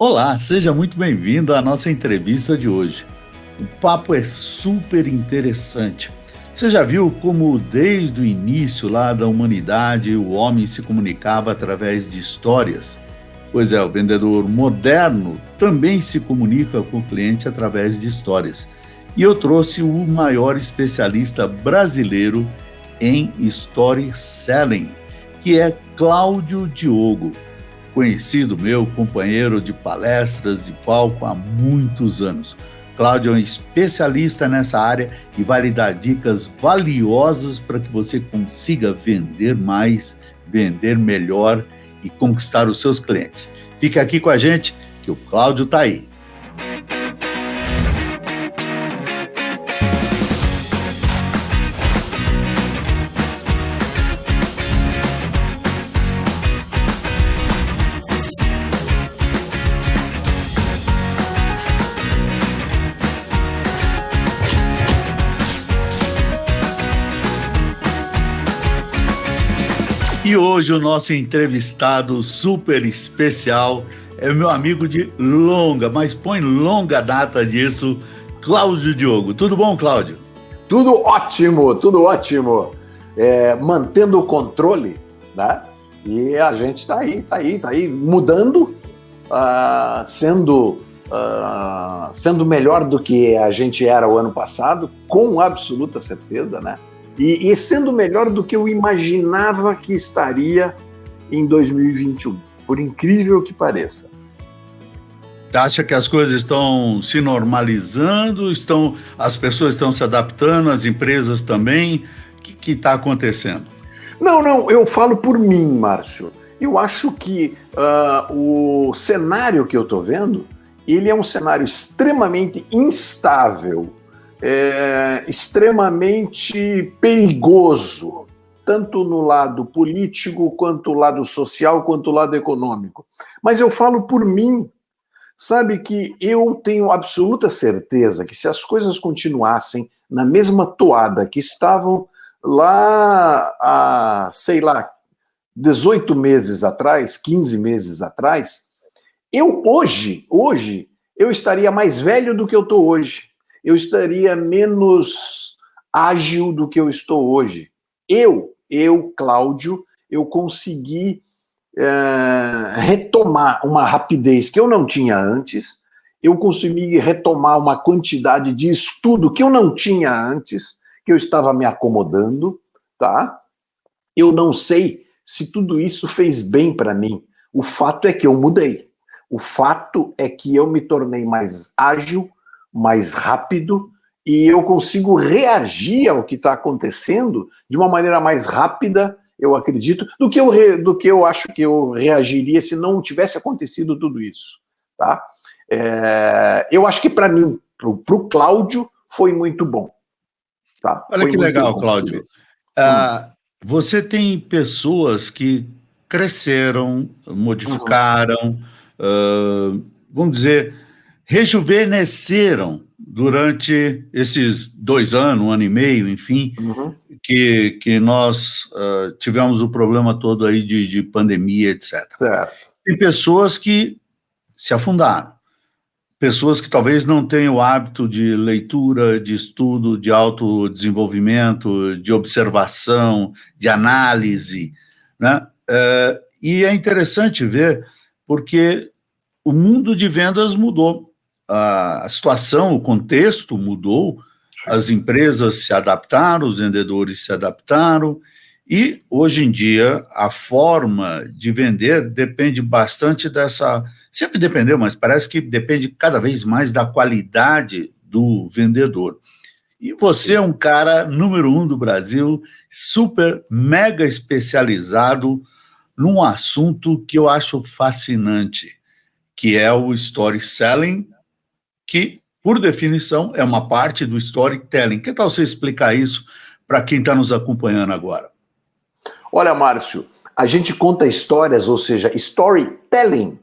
Olá, seja muito bem-vindo à nossa entrevista de hoje. O papo é super interessante. Você já viu como desde o início lá da humanidade o homem se comunicava através de histórias? Pois é, o vendedor moderno também se comunica com o cliente através de histórias. E eu trouxe o maior especialista brasileiro em storytelling, que é Cláudio Diogo conhecido meu, companheiro de palestras de palco há muitos anos. Cláudio é um especialista nessa área e vai lhe dar dicas valiosas para que você consiga vender mais, vender melhor e conquistar os seus clientes. Fique aqui com a gente, que o Cláudio está aí. Hoje o nosso entrevistado super especial é meu amigo de longa, mas põe longa data disso, Cláudio Diogo. Tudo bom, Cláudio? Tudo ótimo, tudo ótimo. É, mantendo o controle, né? E a gente está aí, está aí, está aí, mudando, uh, sendo, uh, sendo melhor do que a gente era o ano passado, com absoluta certeza, né? E, e sendo melhor do que eu imaginava que estaria em 2021, por incrível que pareça. Acha que as coisas estão se normalizando, estão, as pessoas estão se adaptando, as empresas também? O que está acontecendo? Não, não, eu falo por mim, Márcio. Eu acho que uh, o cenário que eu estou vendo, ele é um cenário extremamente instável é, extremamente perigoso, tanto no lado político, quanto no lado social, quanto no lado econômico. Mas eu falo por mim, sabe que eu tenho absoluta certeza que se as coisas continuassem na mesma toada que estavam lá há, sei lá, 18 meses atrás, 15 meses atrás, eu hoje, hoje, eu estaria mais velho do que eu estou hoje eu estaria menos ágil do que eu estou hoje. Eu, eu, Cláudio, eu consegui é, retomar uma rapidez que eu não tinha antes, eu consegui retomar uma quantidade de estudo que eu não tinha antes, que eu estava me acomodando, tá? Eu não sei se tudo isso fez bem para mim. O fato é que eu mudei. O fato é que eu me tornei mais ágil, mais rápido e eu consigo reagir ao que está acontecendo de uma maneira mais rápida, eu acredito, do que eu, do que eu acho que eu reagiria se não tivesse acontecido tudo isso. Tá? É, eu acho que para mim, para o Cláudio, foi muito bom. Tá? Olha foi que legal, bom. Cláudio. Ah, você tem pessoas que cresceram, modificaram, uhum. uh, vamos dizer, rejuvenesceram durante esses dois anos, um ano e meio, enfim, uhum. que, que nós uh, tivemos o problema todo aí de, de pandemia, etc. Certo. Tem pessoas que se afundaram, pessoas que talvez não tenham o hábito de leitura, de estudo, de autodesenvolvimento, de observação, de análise, né? Uh, e é interessante ver porque o mundo de vendas mudou a situação, o contexto mudou, as empresas se adaptaram, os vendedores se adaptaram, e hoje em dia a forma de vender depende bastante dessa. Sempre dependeu, mas parece que depende cada vez mais da qualidade do vendedor. E você é um cara número um do Brasil, super, mega especializado num assunto que eu acho fascinante, que é o storytelling que, por definição, é uma parte do storytelling. Que tal você explicar isso para quem está nos acompanhando agora? Olha, Márcio, a gente conta histórias, ou seja, storytelling,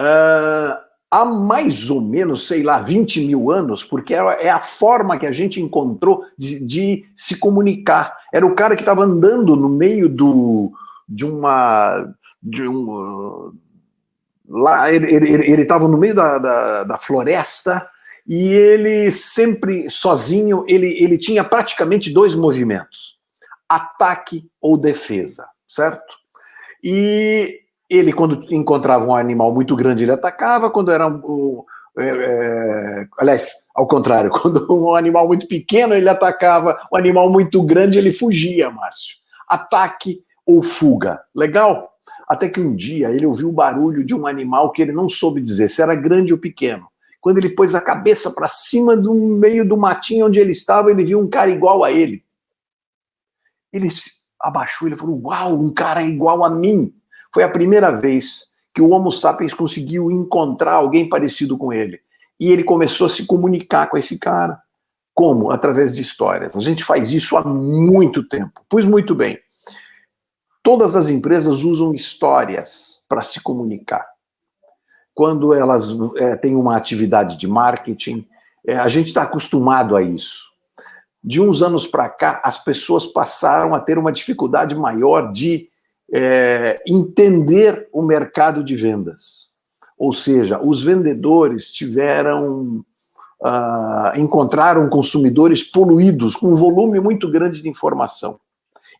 uh, há mais ou menos, sei lá, 20 mil anos, porque é a forma que a gente encontrou de, de se comunicar. Era o cara que estava andando no meio do, de uma... De um, lá ele estava no meio da, da, da, floresta e ele sempre sozinho, ele, ele tinha praticamente dois movimentos, ataque ou defesa, certo? E ele, quando encontrava um animal muito grande, ele atacava, quando era um, é, é, aliás, ao contrário, quando um animal muito pequeno ele atacava, um animal muito grande ele fugia, Márcio. Ataque ou fuga. Legal? Até que um dia ele ouviu o barulho de um animal que ele não soube dizer se era grande ou pequeno. Quando ele pôs a cabeça para cima do meio do matinho onde ele estava, ele viu um cara igual a ele. Ele abaixou, ele falou: Uau, um cara igual a mim. Foi a primeira vez que o Homo sapiens conseguiu encontrar alguém parecido com ele. E ele começou a se comunicar com esse cara. Como? Através de histórias. A gente faz isso há muito tempo. Pois muito bem. Todas as empresas usam histórias para se comunicar. Quando elas é, têm uma atividade de marketing, é, a gente está acostumado a isso. De uns anos para cá, as pessoas passaram a ter uma dificuldade maior de é, entender o mercado de vendas. Ou seja, os vendedores tiveram, uh, encontraram consumidores poluídos, com um volume muito grande de informação.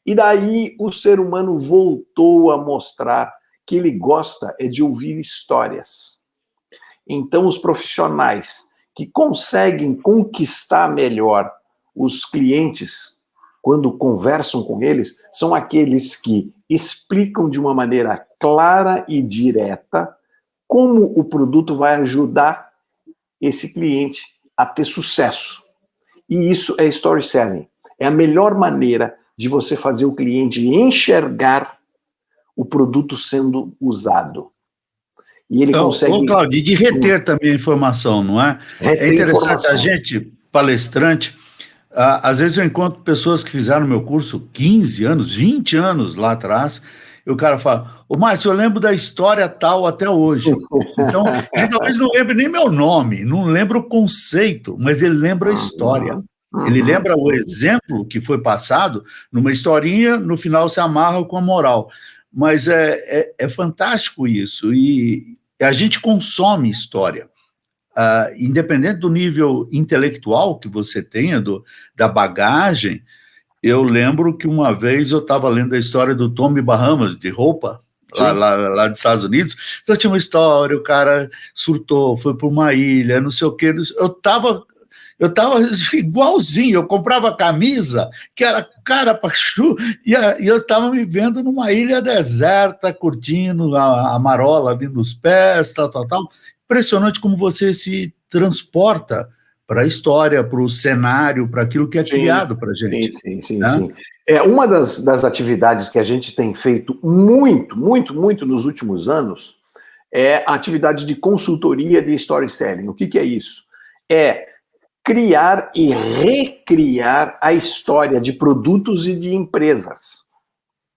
E daí o ser humano voltou a mostrar que ele gosta é de ouvir histórias. Então, os profissionais que conseguem conquistar melhor os clientes quando conversam com eles, são aqueles que explicam de uma maneira clara e direta como o produto vai ajudar esse cliente a ter sucesso. E isso é storytelling. É a melhor maneira de você fazer o cliente enxergar o produto sendo usado. E ele então, consegue. Ô, Claudio, de reter também a informação, não é? Reter é interessante informação. a gente, palestrante, às vezes eu encontro pessoas que fizeram meu curso 15 anos, 20 anos lá atrás, e o cara fala, ô Márcio, eu lembro da história tal até hoje. Então, ele talvez não lembre nem meu nome, não lembra o conceito, mas ele lembra a história. Ele lembra o exemplo que foi passado numa historinha, no final se amarra com a moral. Mas é, é, é fantástico isso, e a gente consome história. Uh, independente do nível intelectual que você tenha, do, da bagagem, eu lembro que uma vez eu estava lendo a história do Tommy Bahamas, de roupa, lá, lá, lá, dos Estados Unidos, então tinha uma história, o cara surtou, foi para uma ilha, não sei o que, eu estava eu tava igualzinho, eu comprava camisa, que era cara pachu, e, e eu estava me vendo numa ilha deserta, curtindo a, a marola ali nos pés, tal, tal, tal, impressionante como você se transporta para a história, para o cenário, para aquilo que é sim, criado para a gente. Sim, sim, sim, né? sim. É, uma das, das atividades que a gente tem feito muito, muito, muito nos últimos anos é a atividade de consultoria de storytelling. O que, que é isso? É criar e recriar a história de produtos e de empresas.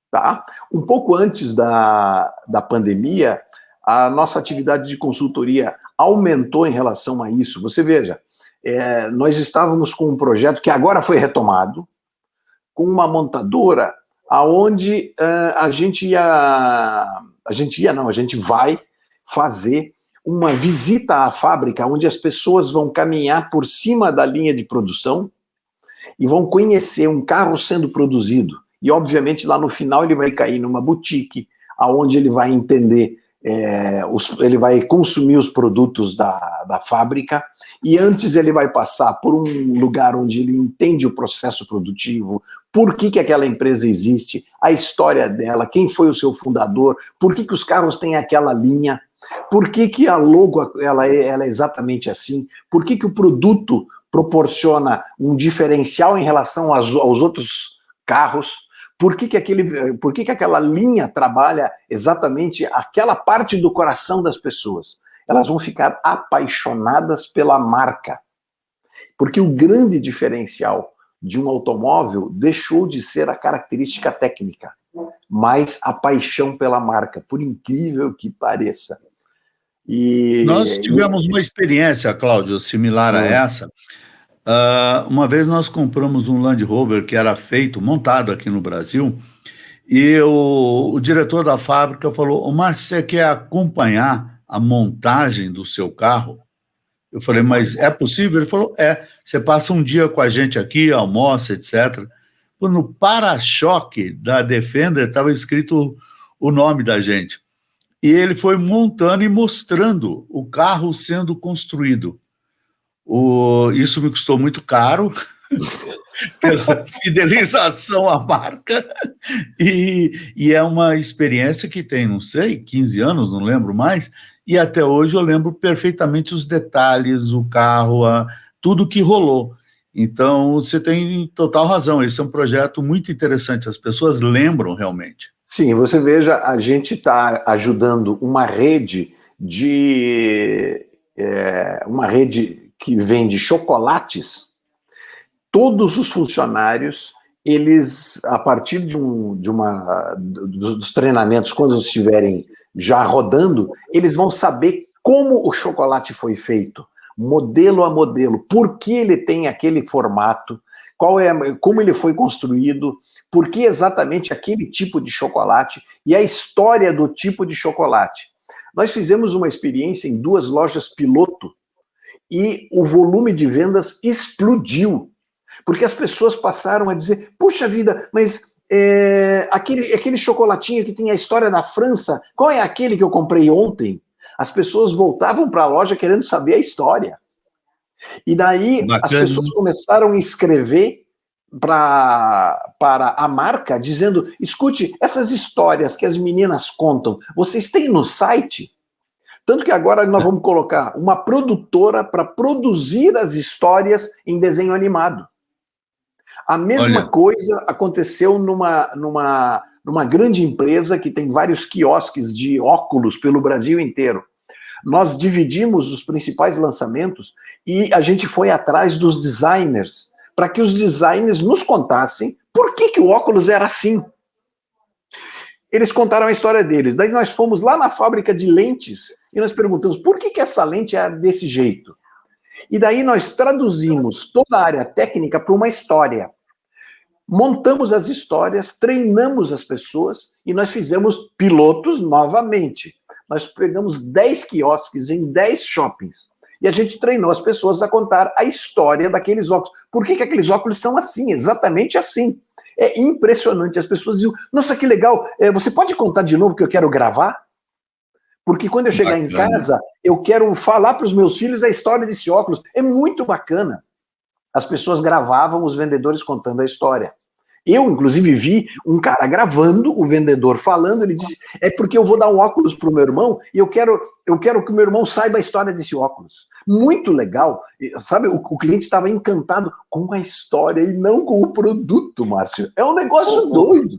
Tá? Um pouco antes da, da pandemia, a nossa atividade de consultoria aumentou em relação a isso. Você veja, é, nós estávamos com um projeto que agora foi retomado, com uma montadora aonde uh, a gente ia, a gente ia não, a gente vai fazer uma visita à fábrica, onde as pessoas vão caminhar por cima da linha de produção e vão conhecer um carro sendo produzido. E, obviamente, lá no final ele vai cair numa boutique, aonde ele vai entender é, os, ele vai consumir os produtos da, da fábrica e antes ele vai passar por um lugar onde ele entende o processo produtivo, por que, que aquela empresa existe, a história dela, quem foi o seu fundador, por que, que os carros têm aquela linha, por que, que a logo ela é, ela é exatamente assim, por que, que o produto proporciona um diferencial em relação aos, aos outros carros, por que, que, aquele, por que, que aquela linha trabalha exatamente aquela parte do coração das pessoas? Elas vão ficar apaixonadas pela marca. Porque o grande diferencial de um automóvel deixou de ser a característica técnica, mas a paixão pela marca, por incrível que pareça. E, Nós tivemos e... uma experiência, Cláudio, similar a essa, Uh, uma vez nós compramos um Land Rover que era feito, montado aqui no Brasil, e o, o diretor da fábrica falou: O Márcio, você quer acompanhar a montagem do seu carro. Eu falei, mas é possível? Ele falou, é. Você passa um dia com a gente aqui, almoça, etc. No para-choque da Defender estava escrito o nome da gente. E ele foi montando e mostrando o carro sendo construído. O, isso me custou muito caro, pela fidelização à marca, e, e, é uma experiência que tem, não sei, 15 anos, não lembro mais, e até hoje eu lembro perfeitamente os detalhes, o carro, a, tudo que rolou. Então, você tem total razão, esse é um projeto muito interessante, as pessoas lembram realmente. Sim, você veja, a gente está ajudando uma rede de... É, uma rede que vende chocolates, todos os funcionários, eles, a partir de, um, de uma, dos treinamentos, quando estiverem já rodando, eles vão saber como o chocolate foi feito, modelo a modelo, por que ele tem aquele formato, qual é, como ele foi construído, por que exatamente aquele tipo de chocolate e a história do tipo de chocolate. Nós fizemos uma experiência em duas lojas piloto e o volume de vendas explodiu, porque as pessoas passaram a dizer, puxa vida, mas é, aquele, aquele chocolatinho que tem a história da França, qual é aquele que eu comprei ontem? As pessoas voltavam para a loja querendo saber a história. E daí Bacana. as pessoas começaram a escrever pra, para a marca, dizendo, escute, essas histórias que as meninas contam, vocês têm no site? Tanto que agora nós vamos colocar uma produtora para produzir as histórias em desenho animado. A mesma Olha. coisa aconteceu numa, numa, numa grande empresa que tem vários quiosques de óculos pelo Brasil inteiro. Nós dividimos os principais lançamentos e a gente foi atrás dos designers, para que os designers nos contassem por que, que o óculos era assim. Eles contaram a história deles. Daí nós fomos lá na fábrica de lentes e nós perguntamos por que, que essa lente é desse jeito. E daí nós traduzimos toda a área técnica para uma história. Montamos as histórias, treinamos as pessoas e nós fizemos pilotos novamente. Nós pegamos 10 quiosques em 10 shoppings. E a gente treinou as pessoas a contar a história daqueles óculos. Por que, que aqueles óculos são assim, exatamente assim? É impressionante. As pessoas dizem, nossa, que legal, é, você pode contar de novo que eu quero gravar? Porque quando eu chegar bacana. em casa, eu quero falar para os meus filhos a história desse óculos. É muito bacana. As pessoas gravavam os vendedores contando a história. Eu, inclusive, vi um cara gravando, o vendedor falando, ele disse, é porque eu vou dar um óculos para o meu irmão e eu quero, eu quero que o meu irmão saiba a história desse óculos. Muito legal. Sabe, o, o cliente estava encantado com a história e não com o produto, Márcio. É um negócio oh, doido.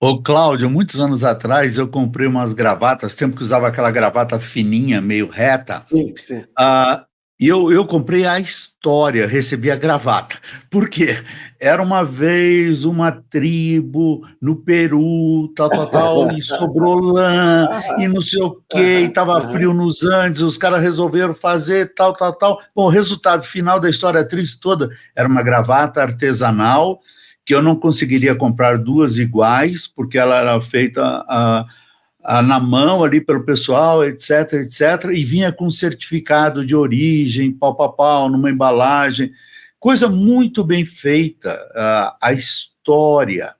Ô, Cláudio, muitos anos atrás eu comprei umas gravatas, tempo que usava aquela gravata fininha, meio reta. Sim, sim. Uh, e eu, eu comprei a história, recebi a gravata. Por quê? Era uma vez uma tribo no Peru, tal, tal, tal, e sobrou lã, e não sei o quê, e estava frio nos Andes, os caras resolveram fazer tal, tal, tal. Bom, o resultado final da história triste toda era uma gravata artesanal, que eu não conseguiria comprar duas iguais, porque ela era feita a, na mão ali pelo pessoal, etc, etc, e vinha com certificado de origem, pau, pau, pau, numa embalagem, coisa muito bem feita, a, a história.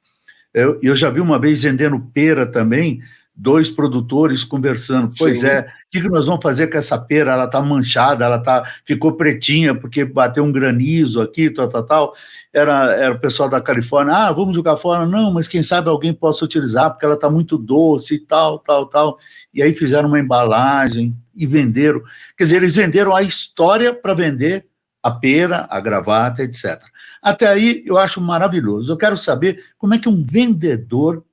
Eu, eu já vi uma vez vendendo pera também, dois produtores conversando, pois Sim. é, o que, que nós vamos fazer com essa pera? Ela está manchada, ela tá, ficou pretinha porque bateu um granizo aqui, tal, tal, tal. Era, era o pessoal da Califórnia, ah, vamos jogar fora. Não, mas quem sabe alguém possa utilizar, porque ela está muito doce e tal, tal, tal. E aí fizeram uma embalagem e venderam. Quer dizer, eles venderam a história para vender a pera, a gravata, etc. Até aí eu acho maravilhoso. Eu quero saber como é que um vendedor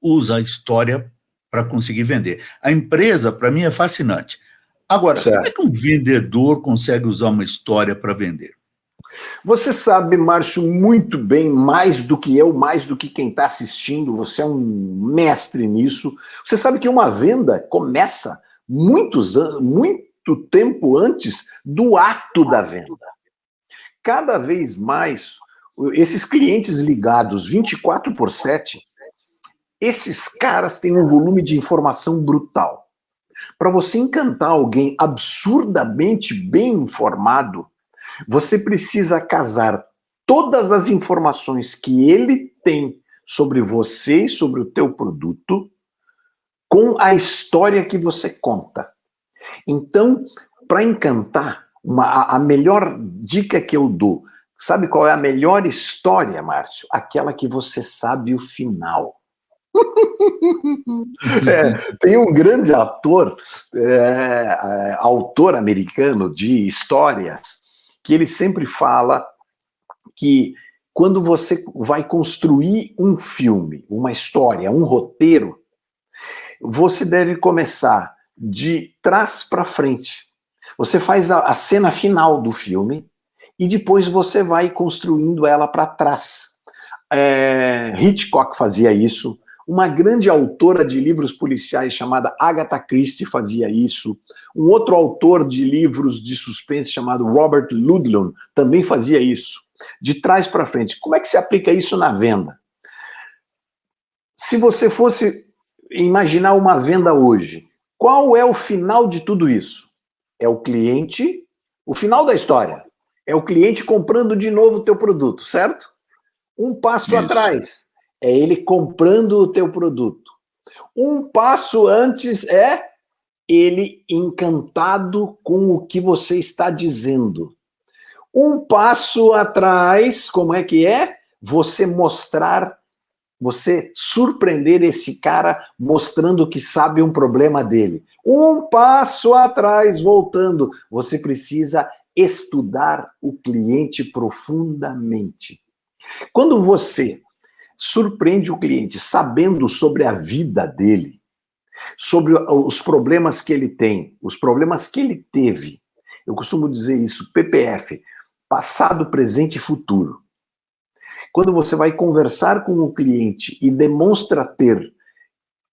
usa a história para conseguir vender. A empresa, para mim, é fascinante. Agora, certo. como é que um vendedor consegue usar uma história para vender? Você sabe, Márcio, muito bem, mais do que eu, mais do que quem está assistindo, você é um mestre nisso. Você sabe que uma venda começa muitos anos, muito tempo antes do ato da venda. Cada vez mais, esses clientes ligados 24 por 7, esses caras têm um volume de informação brutal. Para você encantar alguém absurdamente bem informado, você precisa casar todas as informações que ele tem sobre você e sobre o teu produto com a história que você conta. Então, para encantar, uma, a melhor dica que eu dou, sabe qual é a melhor história, Márcio? Aquela que você sabe o final. É, tem um grande ator, é, é, autor americano de histórias, que ele sempre fala que quando você vai construir um filme, uma história, um roteiro, você deve começar de trás para frente. Você faz a, a, cena final do filme e depois você vai construindo ela para trás. É, Hitchcock fazia isso, uma grande autora de livros policiais chamada Agatha Christie fazia isso. Um outro autor de livros de suspense chamado Robert Ludlum também fazia isso. De trás para frente. Como é que se aplica isso na venda? Se você fosse imaginar uma venda hoje, qual é o final de tudo isso? É o cliente, o final da história. É o cliente comprando de novo o teu produto, certo? Um passo isso. atrás é ele comprando o teu produto. Um passo antes é ele encantado com o que você está dizendo. Um passo atrás, como é que é? Você mostrar, você surpreender esse cara mostrando que sabe um problema dele. Um passo atrás, voltando, você precisa estudar o cliente profundamente. Quando você surpreende o cliente sabendo sobre a vida dele, sobre os problemas que ele tem, os problemas que ele teve. Eu costumo dizer isso, PPF, passado, presente e futuro. Quando você vai conversar com o cliente e demonstra ter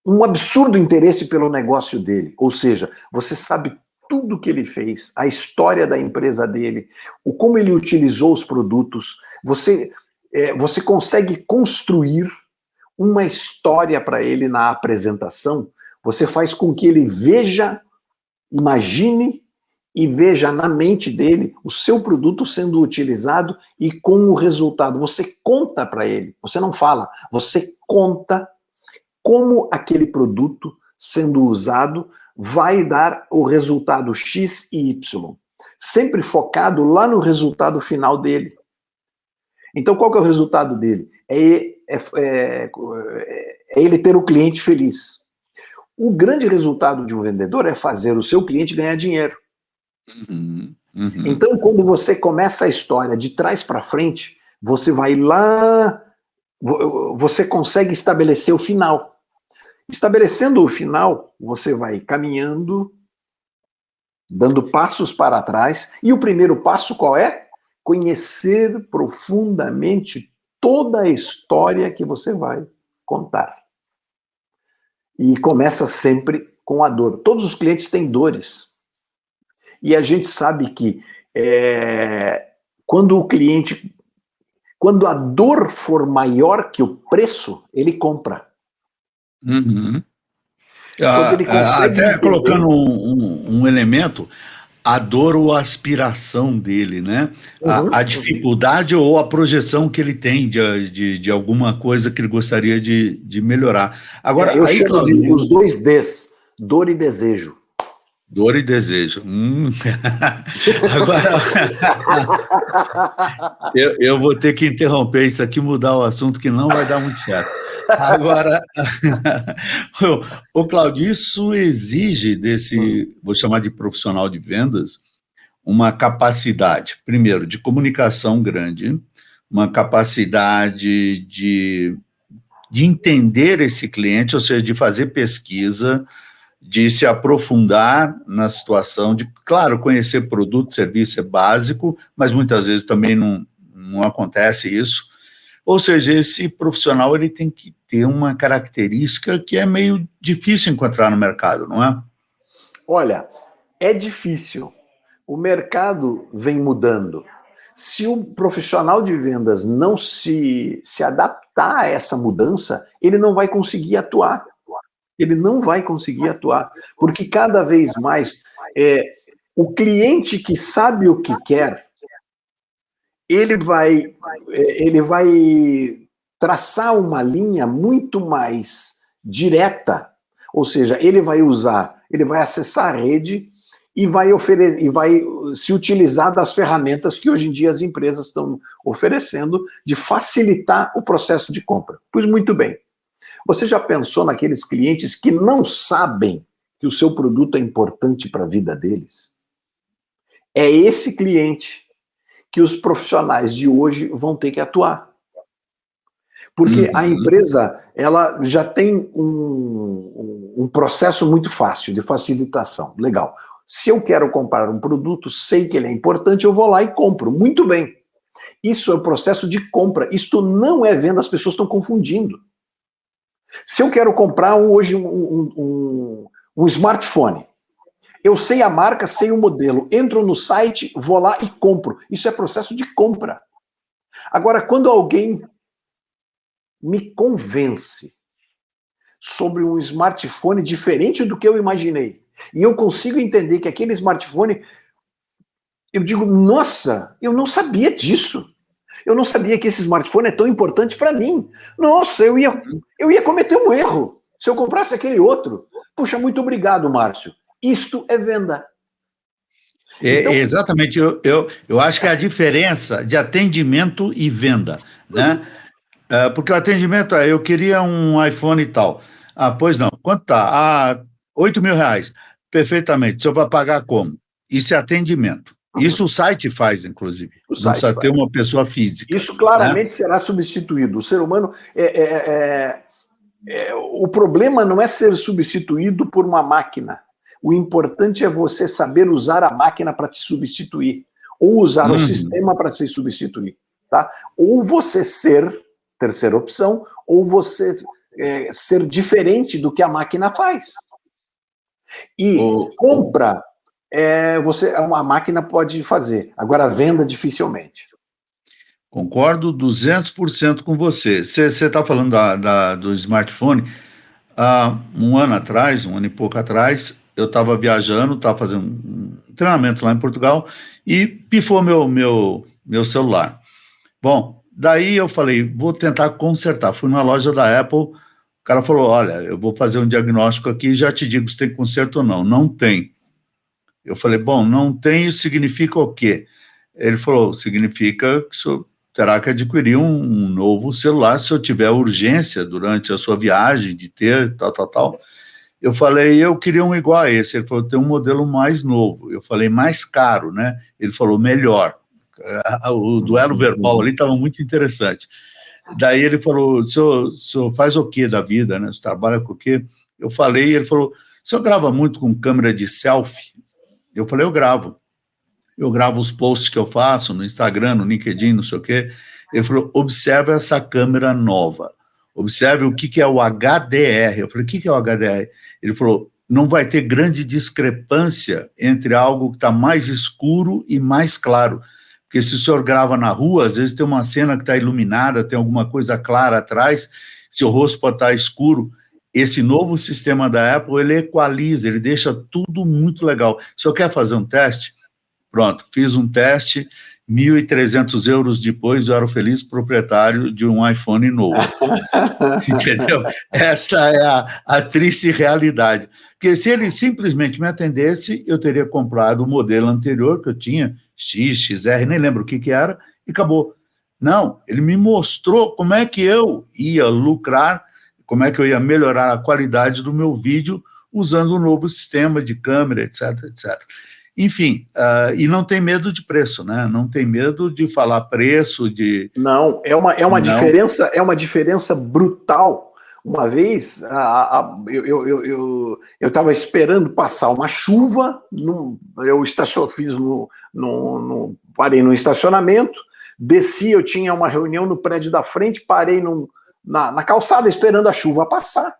um absurdo interesse pelo negócio dele, ou seja, você sabe tudo que ele fez, a história da empresa dele, o como ele utilizou os produtos, você é, você consegue construir uma história para ele na apresentação, você faz com que ele veja, imagine e veja na mente dele o seu produto sendo utilizado e com o resultado. Você conta para ele, você não fala, você conta como aquele produto sendo usado vai dar o resultado X e Y. Sempre focado lá no resultado final dele. Então, qual que é o resultado dele? É, é, é, é ele ter o cliente feliz. O grande resultado de um vendedor é fazer o seu cliente ganhar dinheiro. Uhum, uhum. Então, quando você começa a história de trás para frente, você vai lá, você consegue estabelecer o final. Estabelecendo o final, você vai caminhando, dando passos para trás, e o primeiro passo qual é? Conhecer profundamente toda a história que você vai contar. E começa sempre com a dor. Todos os clientes têm dores. E a gente sabe que é, quando o cliente, quando a dor for maior que o preço, ele compra. Uhum. Ah, ah até colocando um, um, um elemento, a dor ou a aspiração dele, né? Uhum, a, a, dificuldade uhum. ou a projeção que ele tem de, de, de, alguma coisa que ele gostaria de, de melhorar. Agora, é, eu aí, chamo Claudio, os dois Ds, dor e desejo. Dor e desejo. Hum. Agora, eu, eu vou ter que interromper isso aqui, mudar o assunto, que não vai dar muito certo. Agora, o Claudio, isso exige desse, vou chamar de profissional de vendas, uma capacidade, primeiro, de comunicação grande, uma capacidade de, de entender esse cliente, ou seja, de fazer pesquisa, de se aprofundar na situação, de, claro, conhecer produto, serviço é básico, mas muitas vezes também não, não acontece isso, ou seja, esse profissional ele tem que ter uma característica que é meio difícil encontrar no mercado, não é? Olha, é difícil. O mercado vem mudando. Se o profissional de vendas não se, se adaptar a essa mudança, ele não vai conseguir atuar. Ele não vai conseguir atuar, porque cada vez mais é, o cliente que sabe o que quer, ele vai, é, ele vai traçar uma linha muito mais direta, ou seja, ele vai usar, ele vai acessar a rede e vai, e vai se utilizar das ferramentas que hoje em dia as empresas estão oferecendo de facilitar o processo de compra. Pois muito bem. Você já pensou naqueles clientes que não sabem que o seu produto é importante para a vida deles? É esse cliente que os profissionais de hoje vão ter que atuar. Porque uhum. a empresa ela já tem um, um, processo muito fácil de facilitação. Legal. Se eu quero comprar um produto, sei que ele é importante, eu vou lá e compro. Muito bem. Isso é o processo de compra. Isto não é venda, as pessoas estão confundindo. Se eu quero comprar hoje um, um, um, um smartphone, eu sei a marca, sei o modelo, entro no site, vou lá e compro. Isso é processo de compra. Agora, quando alguém me convence sobre um smartphone diferente do que eu imaginei, e eu consigo entender que aquele smartphone, eu digo, nossa, eu não sabia disso. Eu não sabia que esse smartphone é tão importante para mim. Nossa, eu ia, eu ia cometer um erro se eu comprasse aquele outro. Puxa, muito obrigado, Márcio. Isto é venda. É, então, exatamente, eu, eu, eu acho que é a diferença de atendimento e venda, né? É, porque o atendimento é, eu queria um iPhone e tal. Ah, pois não, quanto tá? Ah, 8 mil reais. Perfeitamente. O senhor vai pagar como? Isso é atendimento. Isso o site faz, inclusive. O não precisa faz. ter uma pessoa física. Isso claramente né? será substituído. O ser humano é, é, é, é, o problema não é ser substituído por uma máquina. O importante é você saber usar a máquina para te substituir, ou usar o uhum. sistema para te substituir. Tá? Ou você ser, terceira opção, ou você é, ser diferente do que a máquina faz. E o... compra, é, você, uma máquina pode fazer. Agora, venda, dificilmente. Concordo 200% com você. Você está falando da, da, do smartphone. Há um ano atrás, um ano e pouco atrás, eu estava viajando, estava fazendo um treinamento lá em Portugal e pifou meu, meu, meu celular. Bom, daí eu falei, vou tentar consertar. Fui na loja da Apple, o cara falou: Olha, eu vou fazer um diagnóstico aqui e já te digo se tem conserto ou não. Não tem. Eu falei: Bom, não tem, significa o quê? Ele falou: Significa que o senhor terá que adquirir um, um novo celular se eu tiver urgência durante a sua viagem de ter tal, tal, tal. Eu falei, eu queria um igual a esse. Ele falou, tem um modelo mais novo. Eu falei, mais caro, né? Ele falou, melhor. O duelo verbal ali estava muito interessante. Daí ele falou, o senhor, o senhor faz o que da vida, né? Você trabalha com o quê? Eu falei, ele falou, o senhor grava muito com câmera de selfie? Eu falei, eu gravo. Eu gravo os posts que eu faço no Instagram, no LinkedIn, não sei o quê. Ele falou, observe essa câmera nova. Observe o que, que é o HDR. Eu falei, o que, que é o HDR? Ele falou, não vai ter grande discrepância entre algo que está mais escuro e mais claro. Porque se o senhor grava na rua, às vezes tem uma cena que está iluminada, tem alguma coisa clara atrás, seu rosto pode estar tá escuro. Esse novo sistema da Apple, ele equaliza, ele deixa tudo muito legal. O senhor quer fazer um teste? Pronto, fiz um teste, 1.300 euros depois eu era o feliz proprietário de um iPhone novo. Entendeu? Essa é a, a triste realidade. Porque se ele simplesmente me atendesse, eu teria comprado o modelo anterior que eu tinha, X, XR, nem lembro o que, que era, e acabou. Não, ele me mostrou como é que eu ia lucrar, como é que eu ia melhorar a qualidade do meu vídeo usando o um novo sistema de câmera, etc, etc. Enfim, uh, e não tem medo de preço, né? Não tem medo de falar preço, de... Não, é uma, é uma, não. Diferença, é uma diferença brutal. Uma vez, a, a, eu estava eu, eu, eu esperando passar uma chuva, no, eu estacion, fiz no, no, no, parei no estacionamento, desci, eu tinha uma reunião no prédio da frente, parei no, na, na calçada esperando a chuva passar.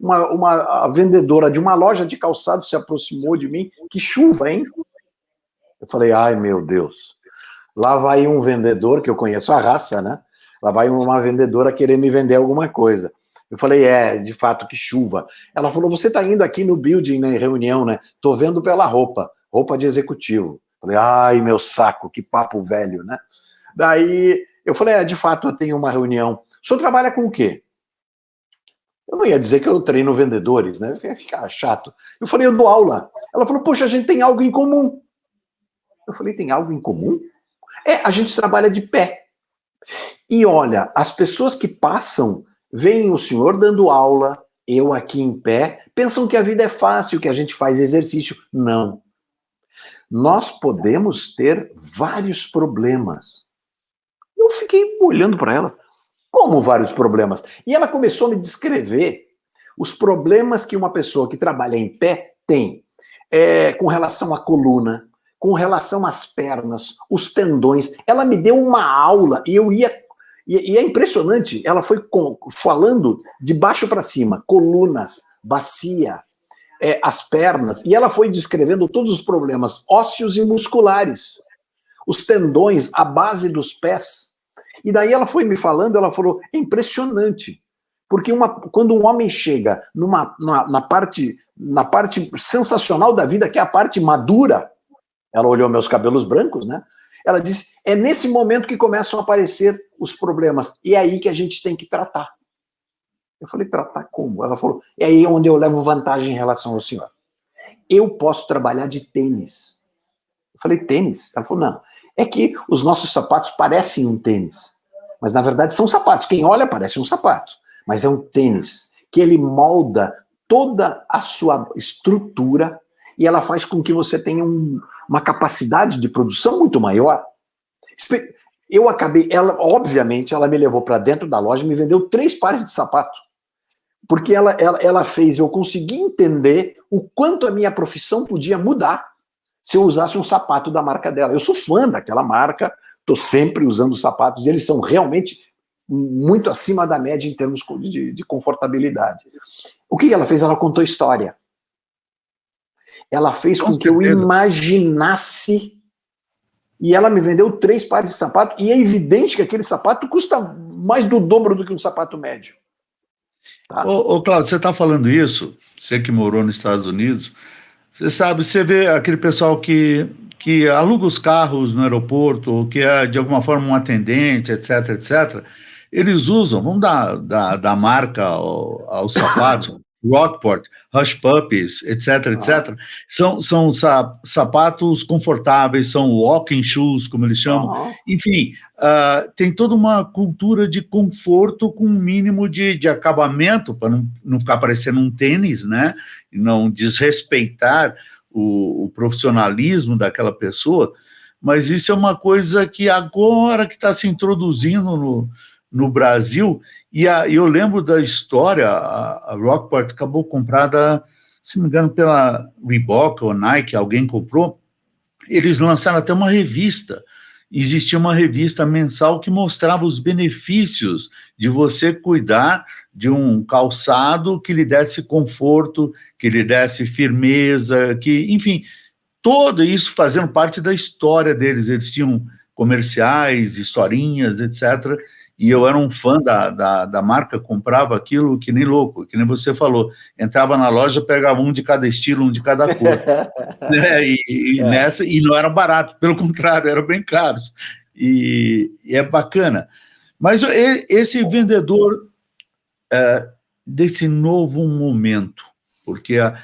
Uma, uma vendedora de uma loja de calçado se aproximou de mim. Que chuva, hein? Eu falei, ai meu Deus. Lá vai um vendedor, que eu conheço a raça, né? Lá vai uma vendedora querer me vender alguma coisa. Eu falei, é, de fato, que chuva. Ela falou, você está indo aqui no building, né, em reunião, né? Tô vendo pela roupa, roupa de executivo. Falei, ai, meu saco, que papo velho, né? Daí eu falei, é, de fato, eu tenho uma reunião. O senhor trabalha com o quê? Eu não ia dizer que eu treino vendedores, né? Ia ficar chato. Eu falei, eu dou aula. Ela falou, poxa, a gente tem algo em comum. Eu falei, tem algo em comum? É, a gente trabalha de pé. E olha, as pessoas que passam, veem o senhor dando aula, eu aqui em pé, pensam que a vida é fácil, que a gente faz exercício. Não. Nós podemos ter vários problemas. Eu fiquei olhando para ela. Como vários problemas? E ela começou a me descrever os problemas que uma pessoa que trabalha em pé tem é, com relação à coluna, com relação às pernas, os tendões. Ela me deu uma aula e eu ia. E, e é impressionante, ela foi com, falando de baixo para cima: colunas, bacia, é, as pernas, e ela foi descrevendo todos os problemas ósseos e musculares, os tendões, a base dos pés. E daí ela foi me falando, ela falou, é impressionante. Porque uma, quando um homem chega numa, numa, na, parte, na parte sensacional da vida, que é a parte madura, ela olhou meus cabelos brancos, né? Ela disse, é nesse momento que começam a aparecer os problemas. E é aí que a gente tem que tratar. Eu falei, tratar como? Ela falou, é aí onde eu levo vantagem em relação ao senhor. Eu posso trabalhar de tênis. Eu falei, tênis? Ela falou, não. É que os nossos sapatos parecem um tênis, mas na verdade são sapatos. Quem olha parece um sapato, mas é um tênis que ele molda toda a sua estrutura e ela faz com que você tenha um, uma capacidade de produção muito maior. Eu acabei, ela, obviamente, ela me levou para dentro da loja e me vendeu três pares de sapato. Porque ela, ela, ela fez eu conseguir entender o quanto a minha profissão podia mudar se eu usasse um sapato da marca dela. Eu sou fã daquela marca, estou sempre usando sapatos, e eles são realmente muito acima da média em termos de, de confortabilidade. O que ela fez? Ela contou história. Ela fez com, com que eu imaginasse e ela me vendeu três pares de sapato, e é evidente que aquele sapato custa mais do dobro do que um sapato médio. Tá? Ô, ô Claudio, você está falando isso, você que morou nos Estados Unidos, você sabe, você vê aquele pessoal que, que aluga os carros no aeroporto, ou que é de alguma forma um atendente, etc, etc. Eles usam, vamos dar, dar marca ao, aos sapatos, Rockport, Hush Puppies, etc, etc. São, são sapatos confortáveis, são walking shoes, como eles chamam. Uhum. Enfim, uh, tem toda uma cultura de conforto com um mínimo de, de acabamento, para não, não ficar parecendo um tênis, né? E não desrespeitar o, o profissionalismo daquela pessoa. Mas isso é uma coisa que agora que está se introduzindo no, no Brasil, e a, eu lembro da história, a, a, Rockport acabou comprada, se não me engano, pela Reebok ou Nike, alguém comprou, eles lançaram até uma revista, existia uma revista mensal que mostrava os benefícios de você cuidar de um calçado que lhe desse conforto, que lhe desse firmeza, que, enfim, todo isso fazendo parte da história deles, eles tinham comerciais, historinhas, etc., e eu era um fã da, da, da, marca, comprava aquilo que nem louco, que nem você falou, entrava na loja, pegava um de cada estilo, um de cada cor, né? e, e é. nessa, e não era barato, pelo contrário, eram bem caros, e, e é bacana. Mas esse vendedor é, desse novo momento, porque a,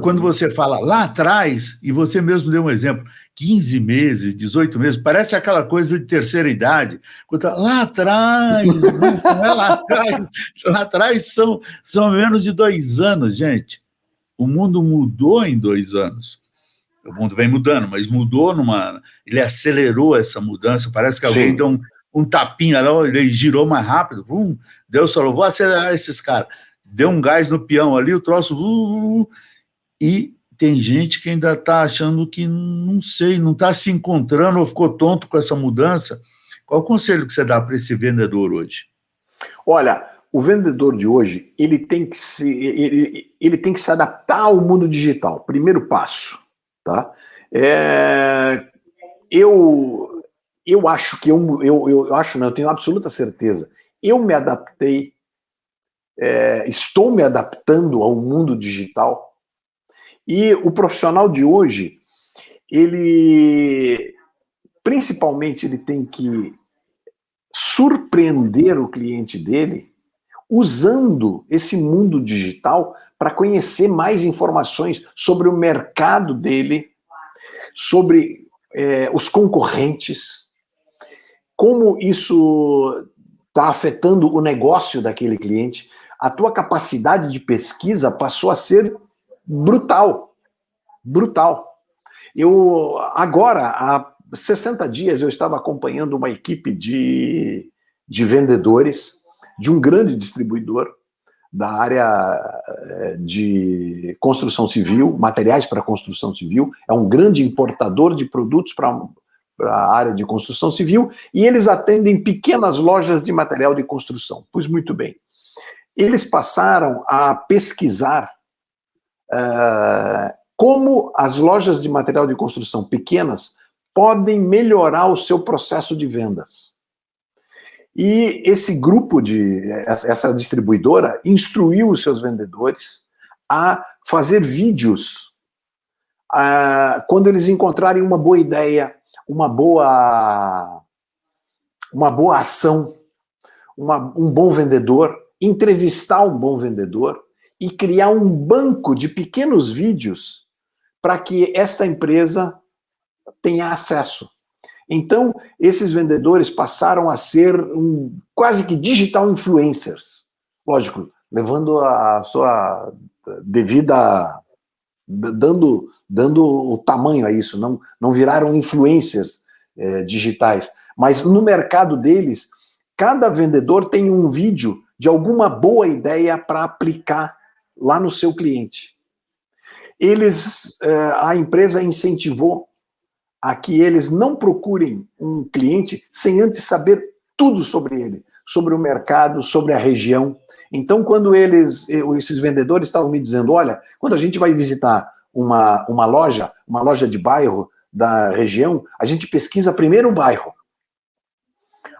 quando uhum. você fala lá atrás, e você mesmo deu um exemplo, 15 meses, 18 meses, parece aquela coisa de terceira idade. Tá lá atrás, não é lá atrás, lá atrás são, são menos de dois anos, gente. O mundo mudou em dois anos. O mundo vem mudando, mas mudou numa. Ele acelerou essa mudança. Parece que alguém Sim. deu um, um tapinha lá, ele girou mais rápido. Vum, Deus falou: vou acelerar esses caras. Deu um gás no peão ali, o troço. Uh, uh, e tem gente que ainda está achando que não sei, não está se encontrando ou ficou tonto com essa mudança. Qual o conselho que você dá para esse vendedor hoje? Olha, o vendedor de hoje ele tem que se ele, ele tem que se adaptar ao mundo digital. Primeiro passo, tá? É, eu eu acho que eu, eu, eu acho não, eu tenho absoluta certeza. Eu me adaptei é, estou me adaptando ao mundo digital. E o profissional de hoje, ele, principalmente, ele tem que surpreender o cliente dele usando esse mundo digital para conhecer mais informações sobre o mercado dele, sobre é, os concorrentes, como isso está afetando o negócio daquele cliente. A tua capacidade de pesquisa passou a ser brutal, brutal. Eu agora há 60 dias eu estava acompanhando uma equipe de, de vendedores de um grande distribuidor da área eh, de construção civil, materiais para construção civil, é um grande importador de produtos para a área de construção civil, e eles atendem pequenas lojas de material de construção. Pois muito bem. Eles passaram a pesquisar uh, como as lojas de material de construção pequenas podem melhorar o seu processo de vendas. E esse grupo de, essa distribuidora, instruiu os seus vendedores a fazer vídeos a, quando eles encontrarem uma boa ideia, uma boa, uma boa ação, uma, um bom vendedor, entrevistar um bom vendedor e criar um banco de pequenos vídeos para que esta empresa tenha acesso. Então, esses vendedores passaram a ser um, quase que digital influencers. Lógico, levando a sua devida... dando, dando o tamanho a isso, não, não viraram influencers é, digitais. Mas no mercado deles, cada vendedor tem um vídeo de alguma boa ideia para aplicar lá no seu cliente. Eles, é, a empresa incentivou a que eles não procurem um cliente sem antes saber tudo sobre ele, sobre o mercado, sobre a região. Então, quando eles, esses vendedores estavam me dizendo, olha, quando a gente vai visitar uma, uma loja, uma loja de bairro da região, a gente pesquisa primeiro o bairro,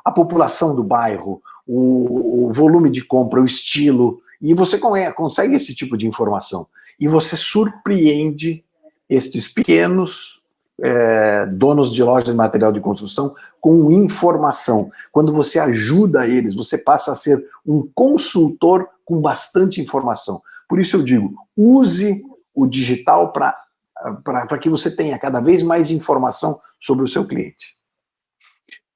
a população do bairro, o, o volume de compra, o estilo, e você consegue esse tipo de informação. E você surpreende estes pequenos é, donos de lojas de material de construção com informação. Quando você ajuda eles, você passa a ser um consultor com bastante informação. Por isso eu digo, use o digital para que você tenha cada vez mais informação sobre o seu cliente.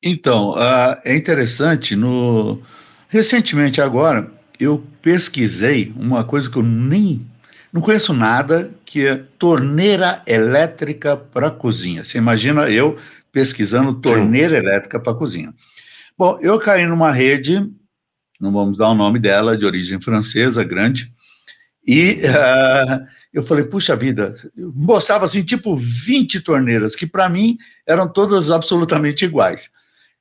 Então, uh, é interessante, no... recentemente agora, eu pesquisei uma coisa que eu nem não conheço nada que é torneira elétrica para cozinha. Você imagina eu pesquisando torneira Sim. elétrica para cozinha. Bom, eu caí numa rede, não vamos dar o nome dela, de origem francesa, grande, e uh, eu falei, puxa vida, eu mostrava assim, tipo 20 torneiras, que para mim eram todas absolutamente iguais.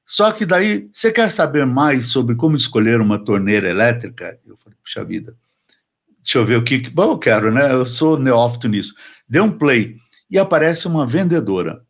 Só que daí, você quer saber mais sobre como escolher uma torneira elétrica? Eu falei, puxa vida, Deixa eu ver o que. Bom, eu quero, né? Eu sou neófito nisso. Dê um play e aparece uma vendedora.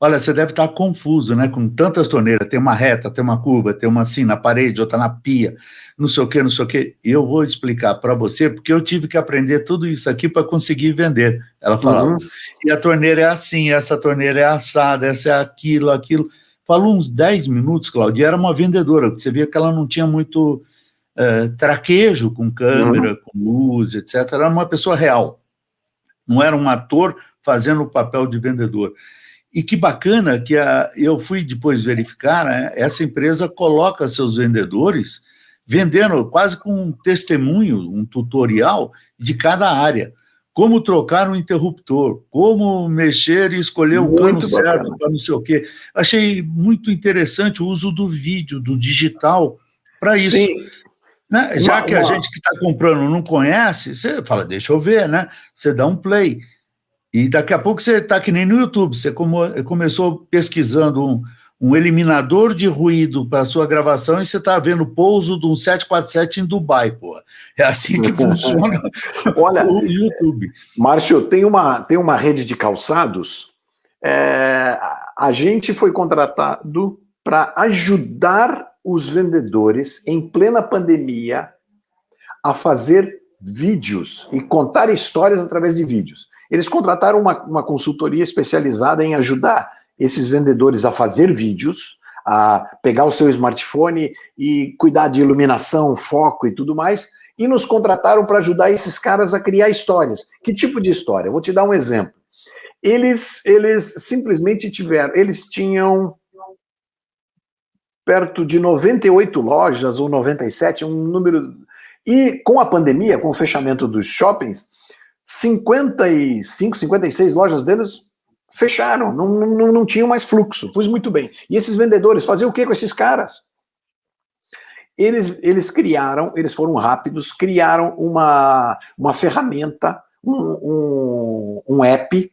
Olha, você deve estar confuso, né? Com tantas torneiras, tem uma reta, tem uma curva, tem uma assim na parede, outra na pia, não sei o que, não sei o que. Eu vou explicar para você, porque eu tive que aprender tudo isso aqui para conseguir vender. Ela falava. Uhum. E a torneira é assim, essa torneira é assada, essa é aquilo, aquilo. Falou uns 10 minutos, Claudia, era uma vendedora, você via que ela não tinha muito uh, traquejo com câmera, uhum. com luz, etc. Era uma pessoa real, não era um ator fazendo o papel de vendedor. E que bacana que a, eu fui depois verificar, né, essa empresa coloca seus vendedores vendendo quase com um testemunho, um tutorial de cada área. Como trocar um interruptor, como mexer e escolher muito o cano bacana. certo para não sei o quê. Achei muito interessante o uso do vídeo, do digital, para isso. Sim. Né? Já que a gente que está comprando não conhece, você fala, deixa eu ver, né? Você dá um play. E daqui a pouco você está que nem no YouTube, você como, começou pesquisando um, um eliminador de ruído para sua gravação e você está vendo o pouso de um 747 em Dubai, pô. É assim que funciona Olha, o YouTube. Márcio, tem uma, tem uma rede de calçados, é, a gente foi contratado para ajudar os vendedores, em plena pandemia, a fazer vídeos e contar histórias através de vídeos. Eles contrataram uma, uma consultoria especializada em ajudar esses vendedores a fazer vídeos, a pegar o seu smartphone e cuidar de iluminação, foco e tudo mais, e nos contrataram para ajudar esses caras a criar histórias. Que tipo de história? Vou te dar um exemplo. Eles, eles simplesmente tiveram, eles tinham perto de 98 lojas, ou 97, um número... E com a pandemia, com o fechamento dos shoppings, 55, 56 lojas deles fecharam, não, não, não tinham mais fluxo. Pois muito bem. E esses vendedores faziam o que com esses caras? Eles, eles criaram, eles foram rápidos, criaram uma, uma ferramenta, um, um, um app,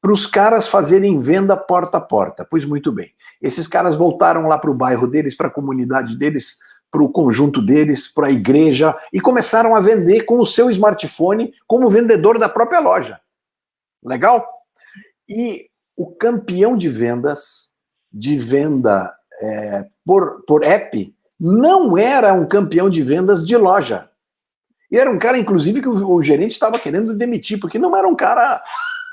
para os caras fazerem venda porta a porta. Pois muito bem. Esses caras voltaram lá para o bairro deles, para a comunidade deles, para o conjunto deles, para a igreja, e começaram a vender com o seu smartphone como vendedor da própria loja. Legal? E o campeão de vendas, de venda é, por, por app, não era um campeão de vendas de loja. E era um cara, inclusive, que o, o gerente estava querendo demitir, porque não era um cara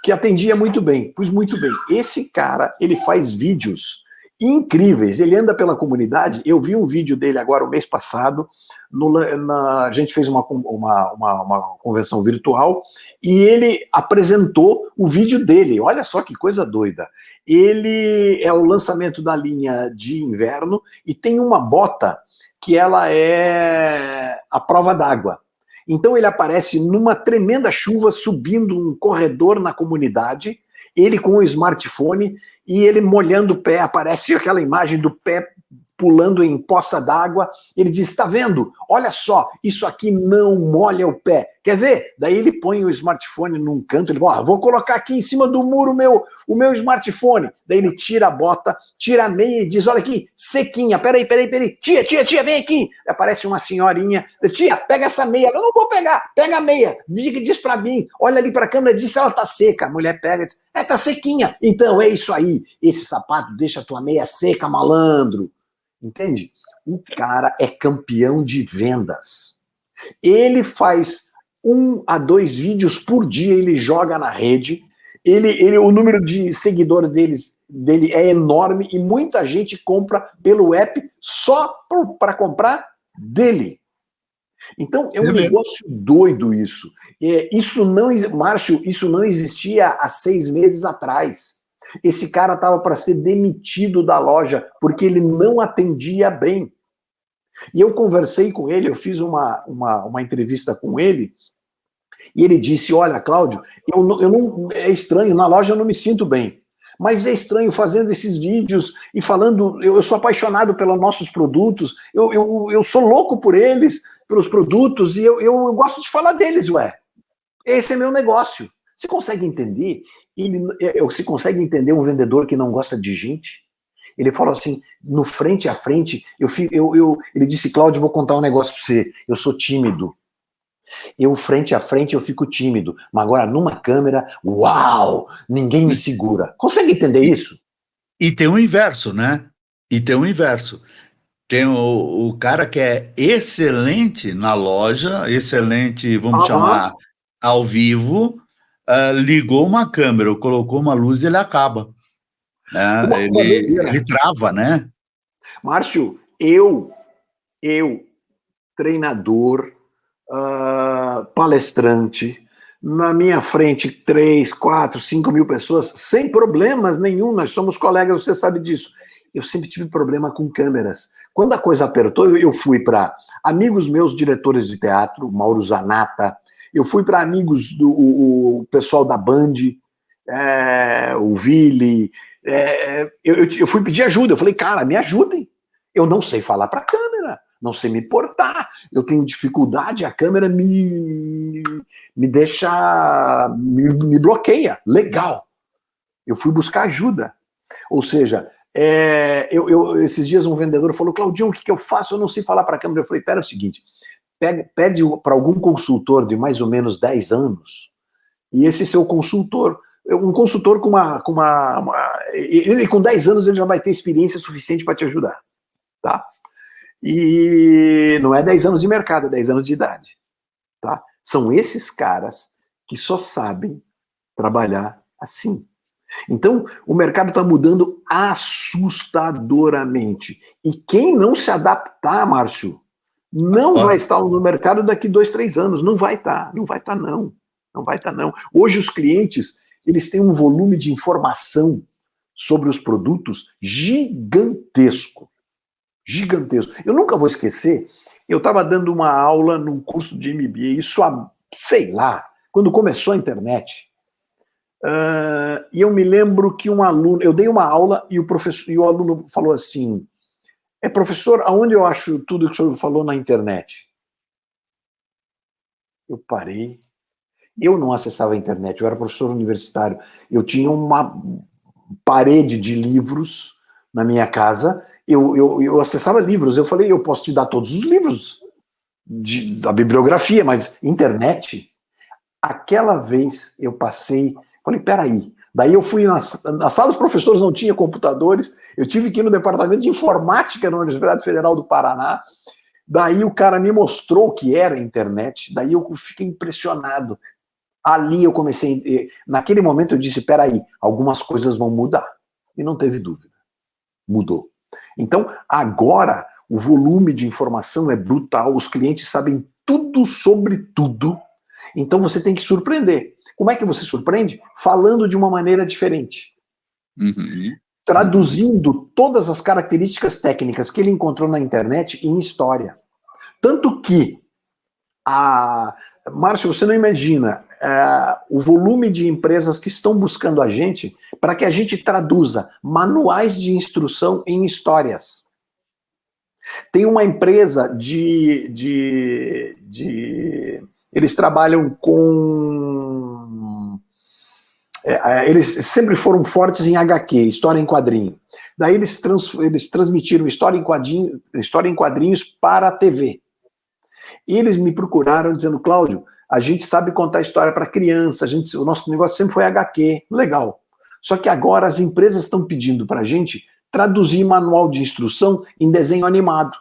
que atendia muito bem. Pois muito bem, esse cara, ele faz vídeos incríveis. Ele anda pela comunidade. Eu vi um vídeo dele agora, o mês passado. No, na, a gente fez uma, uma, uma, uma, convenção virtual e ele apresentou o vídeo dele. Olha só que coisa doida. Ele é o lançamento da linha de inverno e tem uma bota que ela é a prova d'água. Então ele aparece numa tremenda chuva subindo um corredor na comunidade ele com o smartphone e ele molhando o pé, aparece aquela imagem do pé pulando em poça d'água, ele diz, está vendo? Olha só, isso aqui não molha o pé. Quer ver? Daí ele põe o smartphone num canto, ele fala, vou colocar aqui em cima do muro meu, o meu smartphone. Daí ele tira a bota, tira a meia e diz, olha aqui, sequinha, peraí, peraí, peraí, tia, tia, tia, vem aqui. Aparece uma senhorinha, tia, pega essa meia. Eu não vou pegar, pega a meia. Diz para mim, olha ali para a câmera, diz se ela tá seca. A mulher pega e diz, é, tá sequinha. Então, é isso aí, esse sapato deixa a tua meia seca, malandro. Entende? O cara é campeão de vendas. Ele faz um a dois vídeos por dia, ele joga na rede. Ele, ele, o número de seguidores deles, dele é enorme e muita gente compra pelo app só para comprar dele. Então, é um é negócio doido isso. É, isso não, Márcio, isso não existia há seis meses atrás. Esse cara estava para ser demitido da loja porque ele não atendia bem. E eu conversei com ele, eu fiz uma, uma, uma entrevista com ele, e ele disse, olha, Cláudio, eu, eu não, é estranho, na loja eu não me sinto bem, mas é estranho fazendo esses vídeos e falando, eu, eu sou apaixonado pelos nossos produtos, eu, eu, eu sou louco por eles, pelos produtos, e eu, eu, eu gosto de falar deles, ué. Esse é meu negócio. Você consegue entender? Ele, é, você consegue entender um vendedor que não gosta de gente? Ele falou assim, no frente a frente, eu, eu, eu ele disse, Cláudio, vou contar um negócio para você, eu sou tímido. Eu, frente a frente, eu fico tímido. Mas agora, numa câmera, uau, ninguém me segura. Consegue entender isso? E tem o inverso, né? E tem o inverso. Tem o, o cara que é excelente na loja, excelente, vamos chamar, ao vivo, uh, ligou uma câmera, colocou uma luz, ele acaba. Né? Ele, ele trava, né? Márcio, eu, eu, treinador, uh, palestrante, na minha frente, três, quatro, cinco mil pessoas, sem problemas nenhum, nós somos colegas, você sabe disso. Eu sempre tive problema com câmeras. Quando a coisa apertou, eu fui para amigos meus, diretores de teatro, Mauro Zanata, eu fui para amigos do o, o, pessoal da Band, é, o Vili, é, eu, eu, fui pedir ajuda, eu falei, cara, me ajudem. Eu não sei falar para câmera, não sei me portar, eu tenho dificuldade, a câmera me, me deixa, me, me bloqueia. Legal. Eu fui buscar ajuda. Ou seja, é, eu, eu, esses dias um vendedor falou, Claudinho, o que, que eu faço? Eu não sei falar para a câmera. Eu falei, pera, é o seguinte, pede, para algum consultor de mais ou menos 10 anos, e esse seu consultor, um consultor com uma, com uma, uma ele com 10 anos ele já vai ter experiência suficiente para te ajudar, tá? E não é 10 anos de mercado, é 10 anos de idade. Tá? São esses caras que só sabem trabalhar assim. Então, o mercado está mudando assustadoramente. E quem não se adaptar, Márcio, não vai estar no mercado daqui dois, três anos. Não vai estar, não vai estar, não. Não vai estar, não. Hoje, os clientes, eles têm um volume de informação sobre os produtos gigantesco. Gigantesco. Eu nunca vou esquecer, eu estava dando uma aula num curso de MBA, isso há, sei lá, quando começou a internet. Uh, e eu me lembro que um aluno, eu dei uma aula e o professor e o aluno falou assim: é professor, aonde eu acho tudo que o senhor falou na internet? Eu parei. Eu não acessava a internet, eu era professor universitário. Eu tinha uma parede de livros na minha casa, eu, eu, eu acessava livros. Eu falei, eu posso te dar todos os livros de, da bibliografia, mas internet? Aquela vez eu passei, falei, peraí. Daí eu fui na, na sala dos professores, não tinha computadores, eu tive que ir no departamento de informática na Universidade Federal do Paraná, daí o cara me mostrou o que era a internet, daí eu fiquei impressionado. Ali eu comecei, naquele momento eu disse, peraí, algumas coisas vão mudar. E não teve dúvida, mudou. Então, agora, o volume de informação é brutal, os clientes sabem tudo sobre tudo, então você tem que surpreender. Como é que você surpreende? Falando de uma maneira diferente. Uhum. Traduzindo todas as características técnicas que ele encontrou na internet em história. Tanto que, a... Márcio, você não imagina, é, o volume de empresas que estão buscando a gente para que a gente traduza manuais de instrução em histórias. Tem uma empresa de, de, de eles trabalham com é, é eles sempre foram fortes em HQ, história em quadrinho. Daí eles, trans, eles transmitiram história em, quadrinho, história em quadrinhos para a TV. E eles me procuraram dizendo, Cláudio, a gente sabe contar história para criança, a gente, o nosso negócio sempre foi HQ, legal. Só que agora as empresas estão pedindo para a gente traduzir manual de instrução em desenho animado.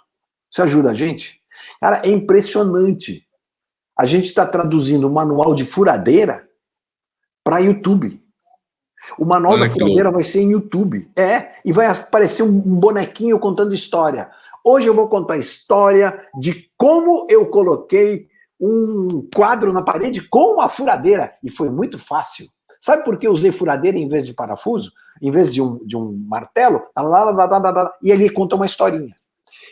Você ajuda a gente? Cara, é impressionante. A gente está traduzindo manual de furadeira para YouTube. O manual Olha da furadeira vai ser em YouTube. É, e vai aparecer um bonequinho contando história. Hoje eu vou contar a história de como eu coloquei um quadro na parede com uma furadeira, e foi muito fácil. Sabe por que eu usei furadeira em vez de parafuso? Em vez de um, de um martelo? E ele conta uma historinha.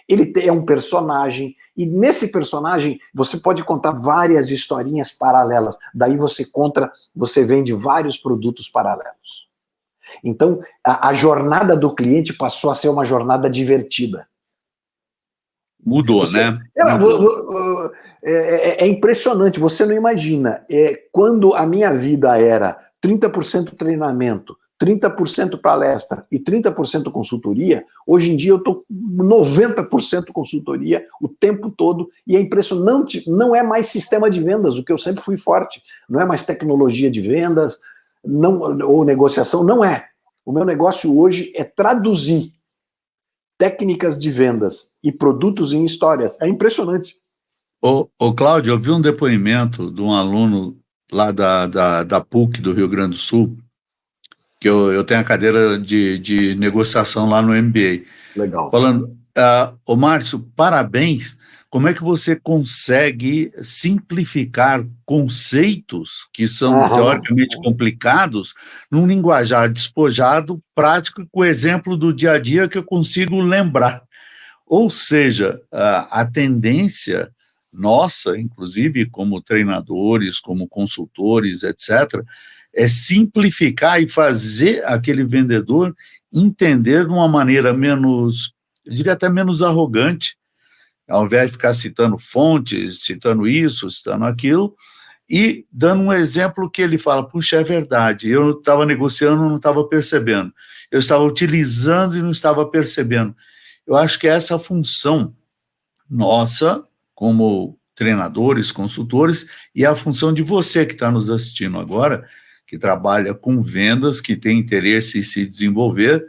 Ele é um personagem, e nesse personagem você pode contar várias historinhas paralelas. Daí você conta, você vende vários produtos paralelos. Então, a, a jornada do cliente passou a ser uma jornada divertida. Mudou, você, né? É, Mudou. É, é, é, impressionante, você não imagina. É, quando a minha vida era 30% treinamento, 30% palestra e 30% consultoria, hoje em dia eu estou 90% consultoria o tempo todo e é impressionante, não é mais sistema de vendas, o que eu sempre fui forte, não é mais tecnologia de vendas não, ou negociação, não é. O meu negócio hoje é traduzir técnicas de vendas e produtos em histórias. É impressionante. Ô, ô Cláudio, eu vi um depoimento de um aluno lá da, da, da PUC do Rio Grande do Sul, que eu, eu tenho a cadeira de, de negociação lá no MBA. Legal. Falando, uh, ô Márcio, parabéns, como é que você consegue simplificar conceitos que são uhum. teoricamente complicados num linguajar despojado, prático, com o exemplo do dia a dia que eu consigo lembrar? Ou seja, a, a tendência nossa, inclusive como treinadores, como consultores, etc., é simplificar e fazer aquele vendedor entender de uma maneira menos, eu diria até menos arrogante, ao invés de ficar citando fontes, citando isso, citando aquilo, e dando um exemplo que ele fala, puxa, é verdade, eu estava negociando não estava percebendo, eu estava utilizando e não estava percebendo. Eu acho que essa função nossa, como treinadores, consultores, e a função de você que está nos assistindo agora, que trabalha com vendas, que tem interesse em se desenvolver,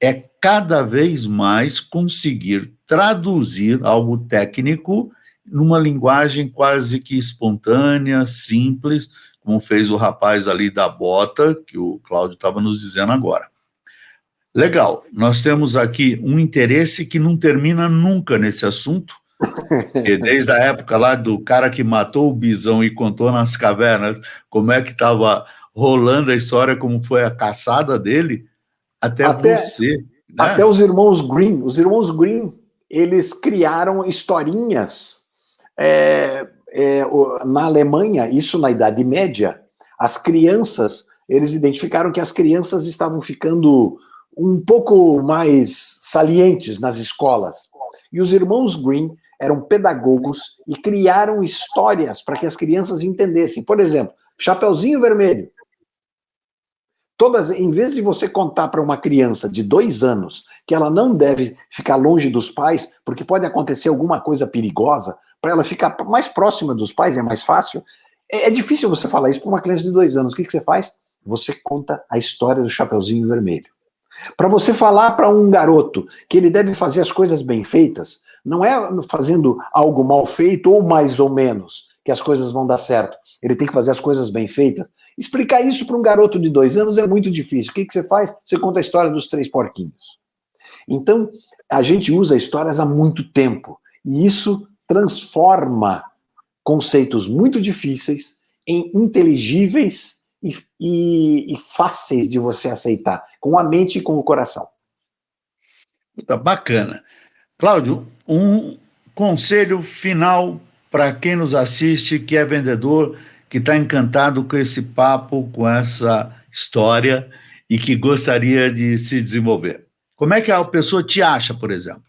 é cada vez mais conseguir traduzir algo técnico numa linguagem quase que espontânea, simples, como fez o rapaz ali da bota, que o Cláudio estava nos dizendo agora. Legal, nós temos aqui um interesse que não termina nunca nesse assunto, desde a época lá do cara que matou o bisão e contou nas cavernas como é que estava rolando a história, como foi a caçada dele, até, até você. Né? Até os irmãos Green. Os irmãos Green, eles criaram historinhas é, é, na Alemanha, isso na Idade Média, as crianças, eles identificaram que as crianças estavam ficando um pouco mais salientes nas escolas. E os irmãos Green eram pedagogos e criaram histórias para que as crianças entendessem. Por exemplo, Chapeuzinho Vermelho. Todas, em vez de você contar para uma criança de dois anos que ela não deve ficar longe dos pais, porque pode acontecer alguma coisa perigosa, para ela ficar mais próxima dos pais, é mais fácil. É, é difícil você falar isso para uma criança de dois anos. O que, que você faz? Você conta a história do Chapeuzinho Vermelho. Para você falar para um garoto que ele deve fazer as coisas bem feitas, não é fazendo algo mal feito ou mais ou menos que as coisas vão dar certo. Ele tem que fazer as coisas bem feitas. Explicar isso para um garoto de dois anos é muito difícil. O que, que você faz? Você conta a história dos três porquinhos. Então, a gente usa histórias há muito tempo. E isso transforma conceitos muito difíceis em inteligíveis e, e, e, fáceis de você aceitar, com a mente e com o coração. Tá bacana. Cláudio, um conselho final para quem nos assiste, que é vendedor, que está encantado com esse papo, com essa história e que gostaria de se desenvolver. Como é que a pessoa te acha, por exemplo?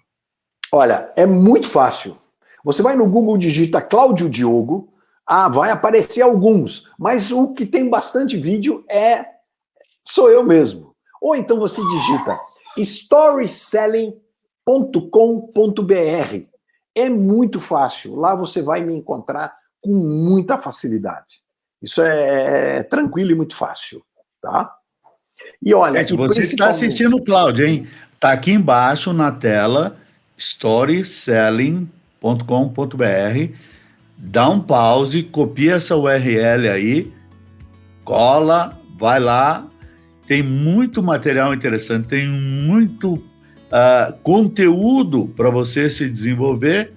Olha, é muito fácil. Você vai no Google, digita Cláudio Diogo, ah, vai aparecer alguns, mas o que tem bastante vídeo é sou eu mesmo. Ou então você digita storyselling.com.br. É muito fácil. Lá você vai me encontrar com muita facilidade. Isso é, é tranquilo e muito fácil, tá? E olha, Gente, você está assistindo o Cláudio, hein? Tá aqui embaixo na tela storyselling.com.br dá um pause, copia essa URL aí, cola, vai lá, tem muito material interessante, tem muito uh, conteúdo para você se desenvolver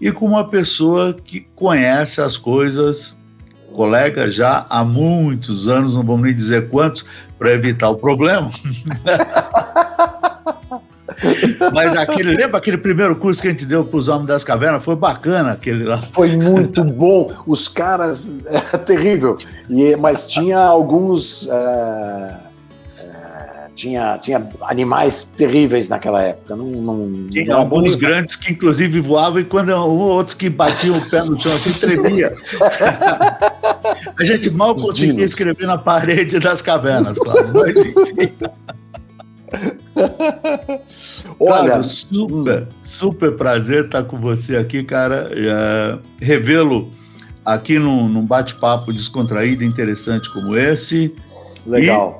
e com uma pessoa que conhece as coisas, colega já há muitos anos, não vamos nem dizer quantos, para evitar o problema. Mas aquele, lembra aquele primeiro curso que a gente deu para os Homens das Cavernas? Foi bacana aquele lá. Foi muito bom. Os caras, é terrível. E, mas tinha alguns. É, tinha, tinha animais terríveis naquela época. Não, não, tinha não alguns grandes que, inclusive, voavam e quando outros que batiam o pé no chão assim, tremia. a gente mal conseguia escrever na parede das cavernas, claro. Mas, enfim. Olha, super, super prazer estar com você aqui, cara. É, revê-lo aqui num, num bate-papo descontraído, interessante como esse. Legal. E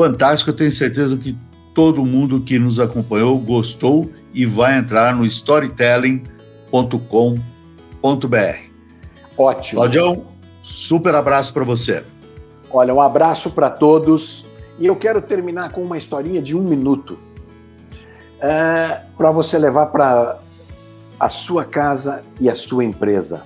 fantástico, eu tenho certeza que todo mundo que nos acompanhou gostou e vai entrar no storytelling.com.br. Ótimo. Claudião, super abraço para você. Olha, um abraço para todos. E eu quero terminar com uma historinha de um minuto é, para você levar para a sua casa e a sua empresa.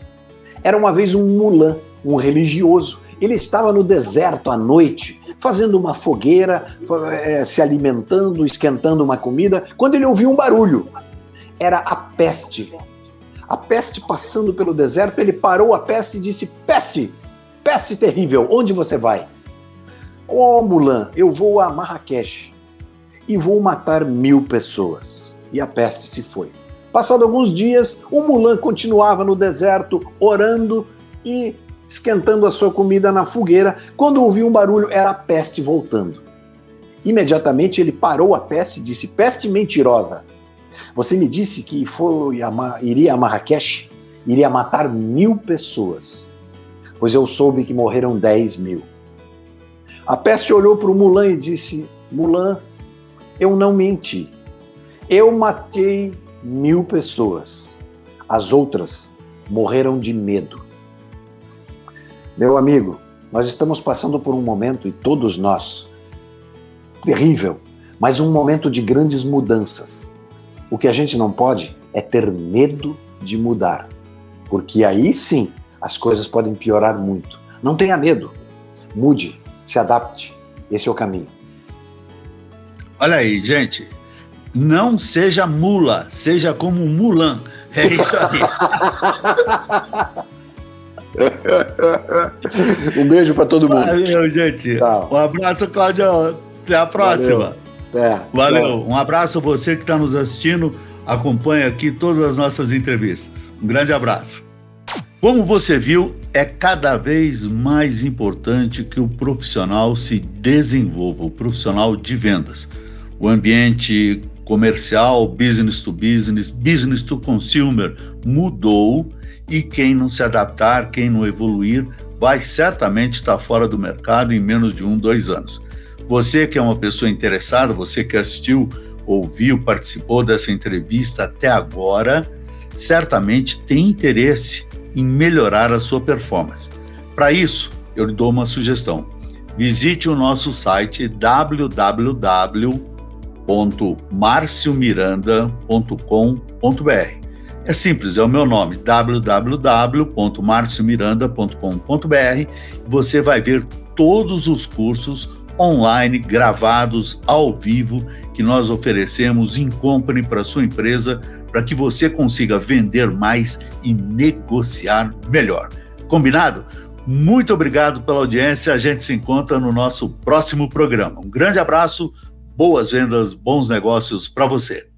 Era uma vez um mulã, um religioso. Ele estava no deserto à noite, fazendo uma fogueira, é, se alimentando, esquentando uma comida, quando ele ouviu um barulho. Era a peste. A peste passando pelo deserto, ele parou a peste e disse: Peste, peste terrível, onde você vai? Ó oh, Mulan, eu vou a Marrakech e vou matar mil pessoas. E a peste se foi. Passado alguns dias, o Mulan continuava no deserto, orando e esquentando a sua comida na fogueira, quando ouviu um barulho, era a peste voltando. Imediatamente ele parou a peste e disse: Peste mentirosa, você me disse que foi iria a Marrakech, iria matar mil pessoas, pois eu soube que morreram dez mil. A peste olhou para o Mulan e disse: Mulan, eu não menti. Eu matei mil pessoas. As outras morreram de medo. Meu amigo, nós estamos passando por um momento, e todos nós, terrível, mas um momento de grandes mudanças. O que a gente não pode é ter medo de mudar, porque aí sim as coisas podem piorar muito. Não tenha medo, mude, se adapte, esse é o caminho. Olha aí, gente, não seja mula, seja como Mulan. É isso aí. um beijo para todo mundo. Valeu, gente. Tchau. Um abraço, Cláudio. Até a próxima. Valeu. É, Valeu. Um abraço a você que está nos assistindo. Acompanhe aqui todas as nossas entrevistas. Um grande abraço. Como você viu, é cada vez mais importante que o profissional se desenvolva, o profissional de vendas. O ambiente comercial, business to business, business to consumer mudou e quem não se adaptar, quem não evoluir, vai certamente estar fora do mercado em menos de um, dois anos. Você que é uma pessoa interessada, você que assistiu, ouviu, participou dessa entrevista até agora, certamente tem interesse em melhorar a sua performance. Para isso, eu lhe dou uma sugestão. Visite o nosso site www.marciomiranda.com.br. É simples, é o meu nome, www.marciomiranda.com.br. Você vai ver todos os cursos online, gravados ao vivo, que nós oferecemos em company para sua empresa, para que você consiga vender mais e negociar melhor. Combinado? Muito obrigado pela audiência. A gente se encontra no nosso próximo programa. Um grande abraço, boas vendas, bons negócios para você.